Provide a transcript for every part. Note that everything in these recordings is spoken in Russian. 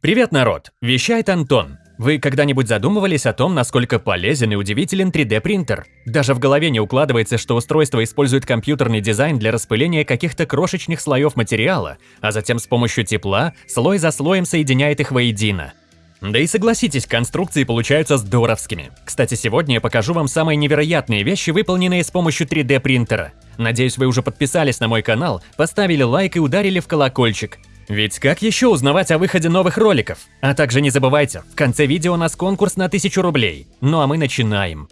Привет, народ! Вещает Антон. Вы когда-нибудь задумывались о том, насколько полезен и удивителен 3D-принтер? Даже в голове не укладывается, что устройство использует компьютерный дизайн для распыления каких-то крошечных слоев материала, а затем с помощью тепла слой за слоем соединяет их воедино. Да и согласитесь, конструкции получаются здоровскими. Кстати, сегодня я покажу вам самые невероятные вещи, выполненные с помощью 3D-принтера. Надеюсь, вы уже подписались на мой канал, поставили лайк и ударили в колокольчик. Ведь как еще узнавать о выходе новых роликов? А также не забывайте, в конце видео у нас конкурс на 1000 рублей. Ну а мы начинаем.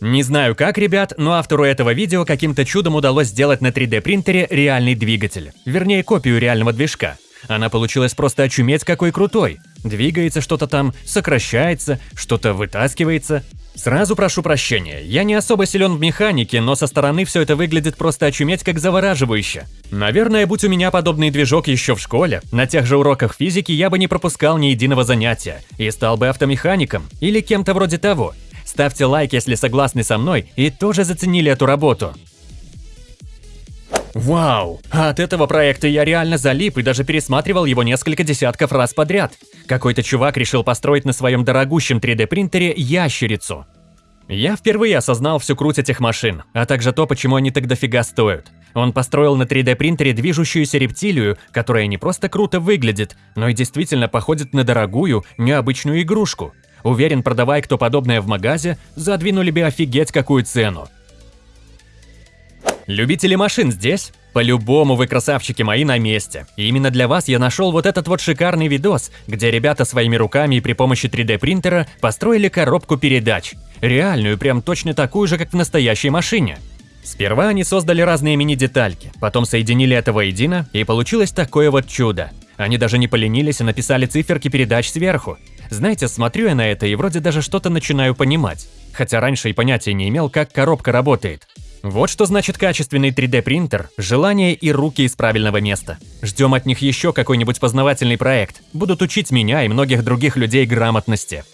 Не знаю как, ребят, но автору этого видео каким-то чудом удалось сделать на 3D принтере реальный двигатель. Вернее, копию реального движка. Она получилась просто очуметь какой крутой. Двигается что-то там, сокращается, что-то вытаскивается. Сразу прошу прощения, я не особо силен в механике, но со стороны все это выглядит просто очуметь как завораживающе. Наверное, будь у меня подобный движок еще в школе, на тех же уроках физики я бы не пропускал ни единого занятия и стал бы автомехаником или кем-то вроде того. Ставьте лайк, если согласны со мной и тоже заценили эту работу. Вау! От этого проекта я реально залип и даже пересматривал его несколько десятков раз подряд. Какой-то чувак решил построить на своем дорогущем 3D принтере ящерицу. Я впервые осознал всю круть этих машин, а также то, почему они так дофига стоят. Он построил на 3D принтере движущуюся рептилию, которая не просто круто выглядит, но и действительно походит на дорогую, необычную игрушку. Уверен, продавая кто подобное в магазе, задвинули бы офигеть какую цену. Любители машин здесь? По-любому вы красавчики мои на месте. И именно для вас я нашел вот этот вот шикарный видос, где ребята своими руками и при помощи 3D принтера построили коробку передач. Реальную, прям точно такую же, как в настоящей машине. Сперва они создали разные мини-детальки, потом соединили это воедино, и получилось такое вот чудо. Они даже не поленились и написали циферки передач сверху. Знаете, смотрю я на это и вроде даже что-то начинаю понимать. Хотя раньше и понятия не имел, как коробка работает. Вот что значит качественный 3D принтер, желание и руки из правильного места. Ждем от них еще какой-нибудь познавательный проект. Будут учить меня и многих других людей грамотности.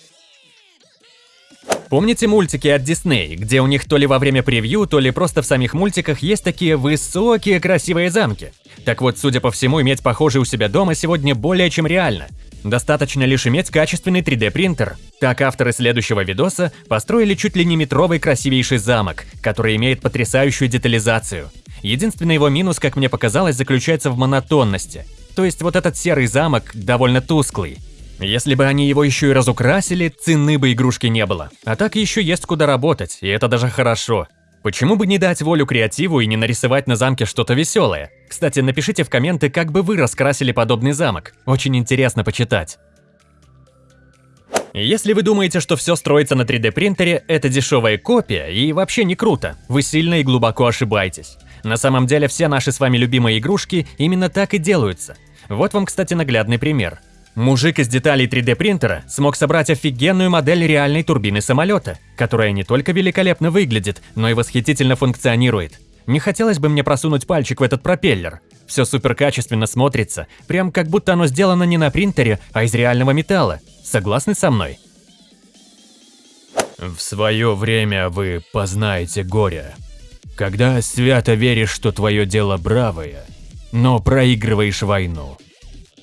Помните мультики от Disney, где у них то ли во время превью, то ли просто в самих мультиках есть такие высокие красивые замки? Так вот, судя по всему, иметь похожий у себя дома сегодня более чем реально. Достаточно лишь иметь качественный 3D принтер. Так авторы следующего видоса построили чуть ли не метровый красивейший замок, который имеет потрясающую детализацию. Единственный его минус, как мне показалось, заключается в монотонности. То есть вот этот серый замок довольно тусклый. Если бы они его еще и разукрасили, цены бы игрушки не было. А так еще есть куда работать, и это даже хорошо. Почему бы не дать волю креативу и не нарисовать на замке что-то веселое? Кстати, напишите в комменты, как бы вы раскрасили подобный замок. Очень интересно почитать. Если вы думаете, что все строится на 3D принтере, это дешевая копия и вообще не круто, вы сильно и глубоко ошибаетесь. На самом деле все наши с вами любимые игрушки именно так и делаются. Вот вам, кстати, наглядный пример. Мужик из деталей 3D принтера смог собрать офигенную модель реальной турбины самолета, которая не только великолепно выглядит, но и восхитительно функционирует. Не хотелось бы мне просунуть пальчик в этот пропеллер. Все супер качественно смотрится, прям как будто оно сделано не на принтере, а из реального металла. Согласны со мной? В свое время вы познаете горе. Когда свято веришь, что твое дело бравое, но проигрываешь войну.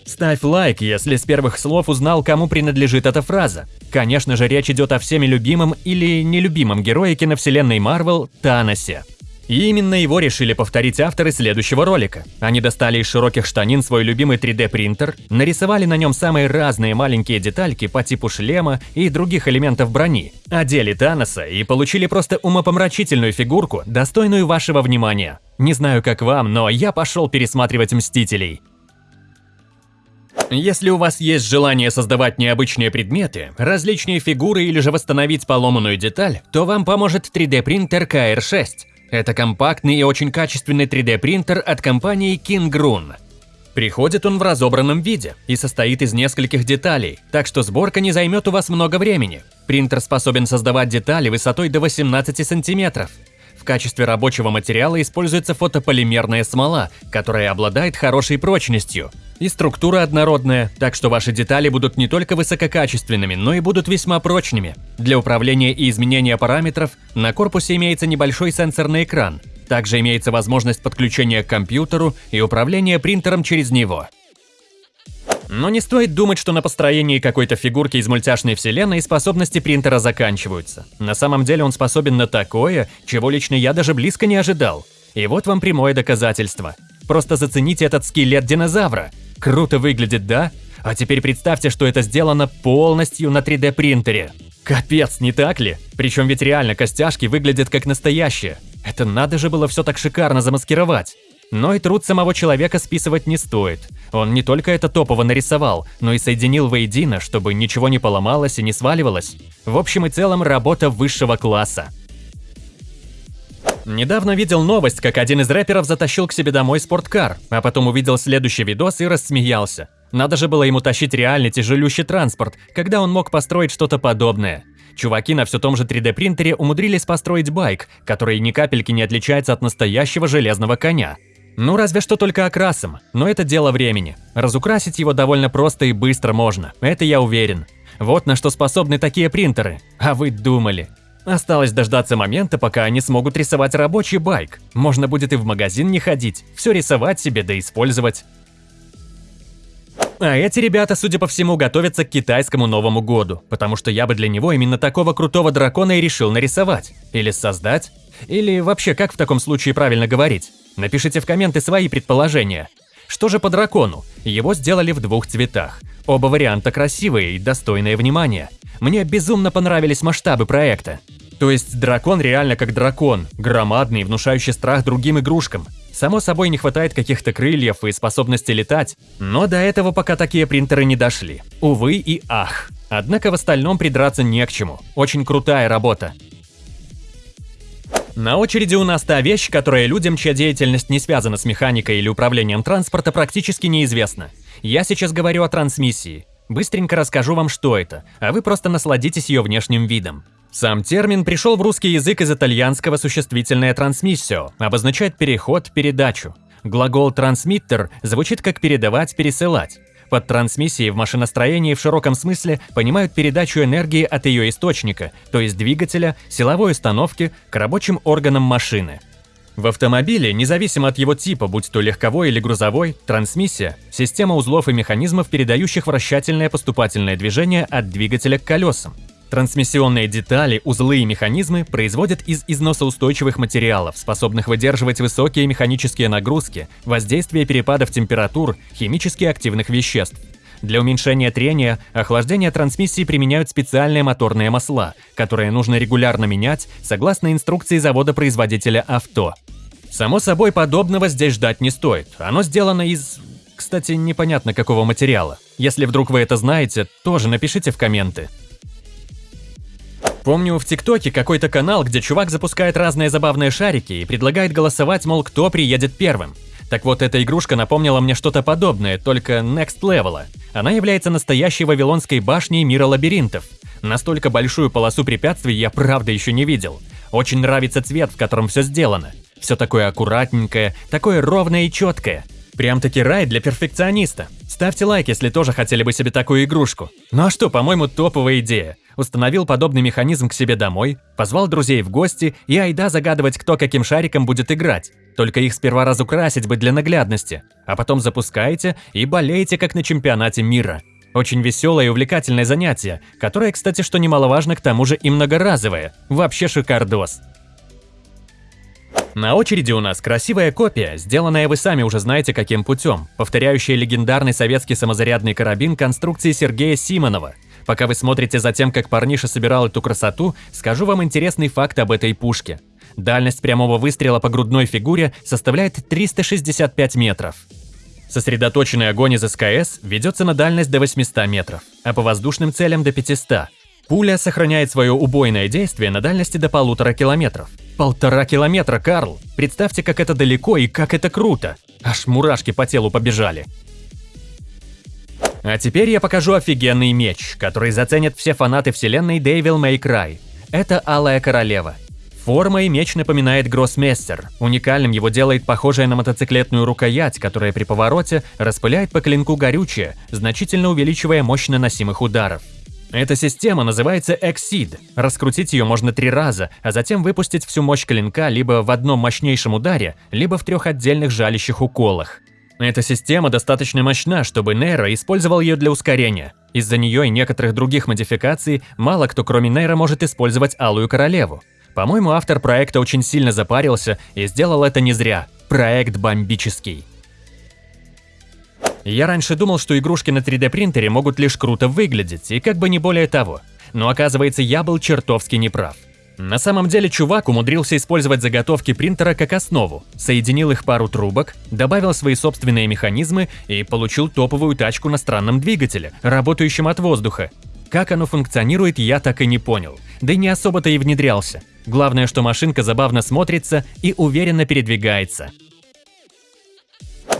Ставь лайк, если с первых слов узнал, кому принадлежит эта фраза. Конечно же, речь идет о всеми любимом или нелюбимом герое киновселенной Марвел Таносе. И именно его решили повторить авторы следующего ролика. Они достали из широких штанин свой любимый 3D принтер, нарисовали на нем самые разные маленькие детальки по типу шлема и других элементов брони, одели Таноса и получили просто умопомрачительную фигурку, достойную вашего внимания. Не знаю как вам, но я пошел пересматривать Мстителей. Если у вас есть желание создавать необычные предметы, различные фигуры или же восстановить поломанную деталь, то вам поможет 3D принтер KR6. Это компактный и очень качественный 3D принтер от компании Kingrun. Приходит он в разобранном виде и состоит из нескольких деталей, так что сборка не займет у вас много времени. Принтер способен создавать детали высотой до 18 сантиметров качестве рабочего материала используется фотополимерная смола, которая обладает хорошей прочностью. И структура однородная, так что ваши детали будут не только высококачественными, но и будут весьма прочными. Для управления и изменения параметров на корпусе имеется небольшой сенсорный экран. Также имеется возможность подключения к компьютеру и управления принтером через него. Но не стоит думать, что на построении какой-то фигурки из мультяшной вселенной способности принтера заканчиваются. На самом деле он способен на такое, чего лично я даже близко не ожидал. И вот вам прямое доказательство. Просто зацените этот скелет динозавра. Круто выглядит, да? А теперь представьте, что это сделано полностью на 3D принтере. Капец, не так ли? Причем ведь реально костяшки выглядят как настоящие. Это надо же было все так шикарно замаскировать. Но и труд самого человека списывать не стоит. Он не только это топово нарисовал, но и соединил воедино, чтобы ничего не поломалось и не сваливалось. В общем и целом, работа высшего класса. Недавно видел новость, как один из рэперов затащил к себе домой спорткар, а потом увидел следующий видос и рассмеялся. Надо же было ему тащить реальный тяжелющий транспорт, когда он мог построить что-то подобное. Чуваки на все том же 3D принтере умудрились построить байк, который ни капельки не отличается от настоящего железного коня. Ну разве что только окрасом, но это дело времени. Разукрасить его довольно просто и быстро можно, это я уверен. Вот на что способны такие принтеры. А вы думали. Осталось дождаться момента, пока они смогут рисовать рабочий байк. Можно будет и в магазин не ходить, все рисовать себе да использовать. А эти ребята, судя по всему, готовятся к китайскому Новому году, потому что я бы для него именно такого крутого дракона и решил нарисовать. Или создать. Или вообще, как в таком случае правильно говорить? Напишите в комменты свои предположения. Что же по дракону? Его сделали в двух цветах. Оба варианта красивые и достойные внимания. Мне безумно понравились масштабы проекта. То есть дракон реально как дракон, громадный, внушающий страх другим игрушкам. Само собой не хватает каких-то крыльев и способности летать, но до этого пока такие принтеры не дошли. Увы и ах. Однако в остальном придраться не к чему. Очень крутая работа. На очереди у нас та вещь, которая людям, чья деятельность не связана с механикой или управлением транспорта, практически неизвестна. Я сейчас говорю о трансмиссии. Быстренько расскажу вам, что это, а вы просто насладитесь ее внешним видом. Сам термин пришел в русский язык из итальянского существительное «трансмиссио», обозначает переход, передачу. Глагол «трансмиттер» звучит как «передавать, пересылать». Под трансмиссией в машиностроении в широком смысле понимают передачу энергии от ее источника, то есть двигателя, силовой установки, к рабочим органам машины. В автомобиле, независимо от его типа, будь то легковой или грузовой, трансмиссия – система узлов и механизмов, передающих вращательное поступательное движение от двигателя к колесам. Трансмиссионные детали, узлы и механизмы производят из износоустойчивых материалов, способных выдерживать высокие механические нагрузки, воздействие перепадов температур, химически активных веществ. Для уменьшения трения, охлаждения трансмиссии применяют специальные моторные масла, которые нужно регулярно менять согласно инструкции завода-производителя авто. Само собой, подобного здесь ждать не стоит. Оно сделано из... Кстати, непонятно какого материала. Если вдруг вы это знаете, тоже напишите в комменты. Помню в ТикТоке какой-то канал, где чувак запускает разные забавные шарики и предлагает голосовать, мол, кто приедет первым. Так вот, эта игрушка напомнила мне что-то подобное, только next level. Она является настоящей вавилонской башней мира лабиринтов. Настолько большую полосу препятствий я правда еще не видел. Очень нравится цвет, в котором все сделано. Все такое аккуратненькое, такое ровное и четкое. Прям-таки рай для перфекциониста. Ставьте лайк, если тоже хотели бы себе такую игрушку. Ну а что, по-моему, топовая идея установил подобный механизм к себе домой, позвал друзей в гости и айда загадывать, кто каким шариком будет играть. Только их сперва разукрасить бы для наглядности, а потом запускаете и болеете, как на чемпионате мира. Очень веселое и увлекательное занятие, которое, кстати, что немаловажно, к тому же и многоразовое. Вообще шикардос. На очереди у нас красивая копия, сделанная вы сами уже знаете каким путем, повторяющая легендарный советский самозарядный карабин конструкции Сергея Симонова – Пока вы смотрите за тем, как парниша собирал эту красоту, скажу вам интересный факт об этой пушке. Дальность прямого выстрела по грудной фигуре составляет 365 метров. Сосредоточенный огонь из СКС ведется на дальность до 800 метров, а по воздушным целям до 500. Пуля сохраняет свое убойное действие на дальности до полутора километров. Полтора километра, Карл! Представьте, как это далеко и как это круто! Аж мурашки по телу побежали. А теперь я покажу офигенный меч, который заценят все фанаты вселенной Devil May Cry. Это Алая Королева. Формой меч напоминает Гроссмейстер. Уникальным его делает похожая на мотоциклетную рукоять, которая при повороте распыляет по клинку горючее, значительно увеличивая мощь наносимых ударов. Эта система называется Exceed. Раскрутить ее можно три раза, а затем выпустить всю мощь клинка либо в одном мощнейшем ударе, либо в трех отдельных жалящих уколах. Эта система достаточно мощна, чтобы Нейро использовал ее для ускорения. Из-за нее и некоторых других модификаций мало кто кроме Нейра может использовать Алую Королеву. По-моему, автор проекта очень сильно запарился и сделал это не зря. Проект бомбический. Я раньше думал, что игрушки на 3D принтере могут лишь круто выглядеть, и как бы не более того. Но оказывается, я был чертовски неправ. На самом деле чувак умудрился использовать заготовки принтера как основу, соединил их пару трубок, добавил свои собственные механизмы и получил топовую тачку на странном двигателе, работающем от воздуха. Как оно функционирует, я так и не понял, да и не особо-то и внедрялся. Главное, что машинка забавно смотрится и уверенно передвигается.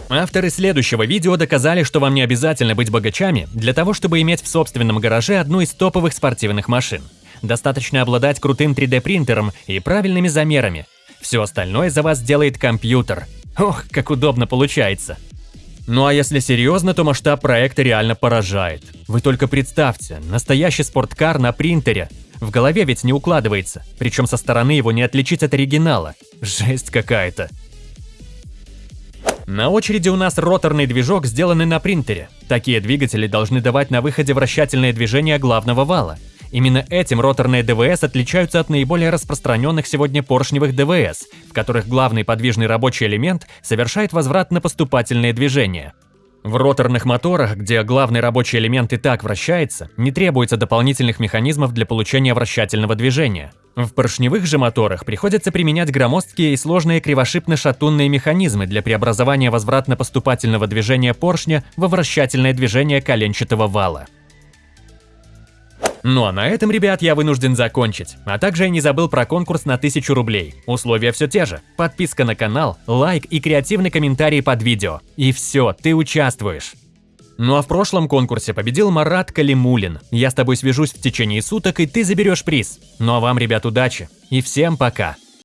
Авторы следующего видео доказали, что вам не обязательно быть богачами для того, чтобы иметь в собственном гараже одну из топовых спортивных машин. Достаточно обладать крутым 3D-принтером и правильными замерами. Все остальное за вас делает компьютер. Ох, как удобно получается. Ну а если серьезно, то масштаб проекта реально поражает. Вы только представьте, настоящий спорткар на принтере. В голове ведь не укладывается, причем со стороны его не отличить от оригинала. Жесть какая-то. На очереди у нас роторный движок, сделанный на принтере. Такие двигатели должны давать на выходе вращательное движение главного вала. Именно этим роторные ДВС отличаются от наиболее распространенных сегодня поршневых ДВС, в которых главный подвижный рабочий элемент совершает возврат на поступательные движения. В роторных моторах, где главный рабочий элемент и так вращается, не требуется дополнительных механизмов для получения вращательного движения. В поршневых же моторах приходится применять громоздкие и сложные кривошипно-шатунные механизмы для преобразования возвратно-поступательного движения поршня во вращательное движение коленчатого вала. Ну а на этом, ребят, я вынужден закончить. А также я не забыл про конкурс на 1000 рублей. Условия все те же. Подписка на канал, лайк и креативный комментарий под видео. И все, ты участвуешь. Ну а в прошлом конкурсе победил Марат Калимулин. Я с тобой свяжусь в течение суток, и ты заберешь приз. Ну а вам, ребят, удачи. И всем пока.